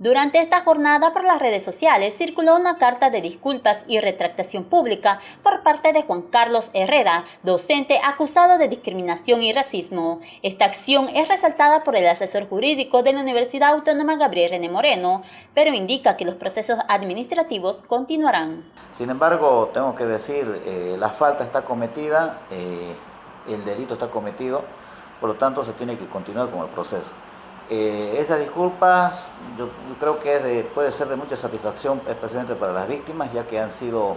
Durante esta jornada por las redes sociales circuló una carta de disculpas y retractación pública por parte de Juan Carlos Herrera, docente acusado de discriminación y racismo. Esta acción es resaltada por el asesor jurídico de la Universidad Autónoma Gabriel René Moreno, pero indica que los procesos administrativos continuarán. Sin embargo, tengo que decir, eh, la falta está cometida, eh, el delito está cometido, por lo tanto se tiene que continuar con el proceso. Eh, esas disculpas yo, creo que puede ser de mucha satisfacción, especialmente para las víctimas, ya que han sido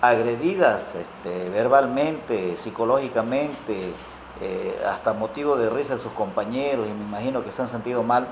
agredidas este, verbalmente, psicológicamente, eh, hasta motivo de risa de sus compañeros y me imagino que se han sentido mal.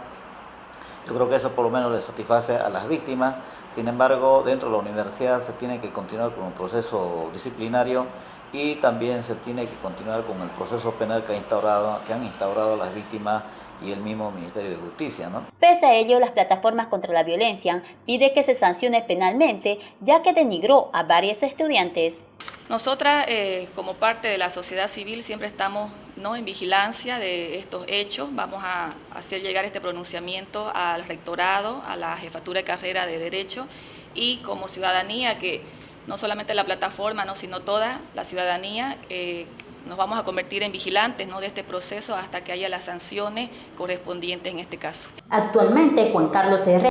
Yo creo que eso por lo menos le satisface a las víctimas. Sin embargo, dentro de la universidad se tiene que continuar con un proceso disciplinario y también se tiene que continuar con el proceso penal que, ha instaurado, que han instaurado las víctimas y el mismo Ministerio de Justicia. ¿no? Pese a ello, las plataformas contra la violencia pide que se sancione penalmente, ya que denigró a varios estudiantes. Nosotras, eh, como parte de la sociedad civil, siempre estamos ¿no? en vigilancia de estos hechos. Vamos a hacer llegar este pronunciamiento al rectorado, a la jefatura de carrera de Derecho y como ciudadanía que no solamente la plataforma, ¿no? sino toda la ciudadanía eh, nos vamos a convertir en vigilantes ¿no? de este proceso hasta que haya las sanciones correspondientes en este caso. Actualmente, Juan Carlos Herrera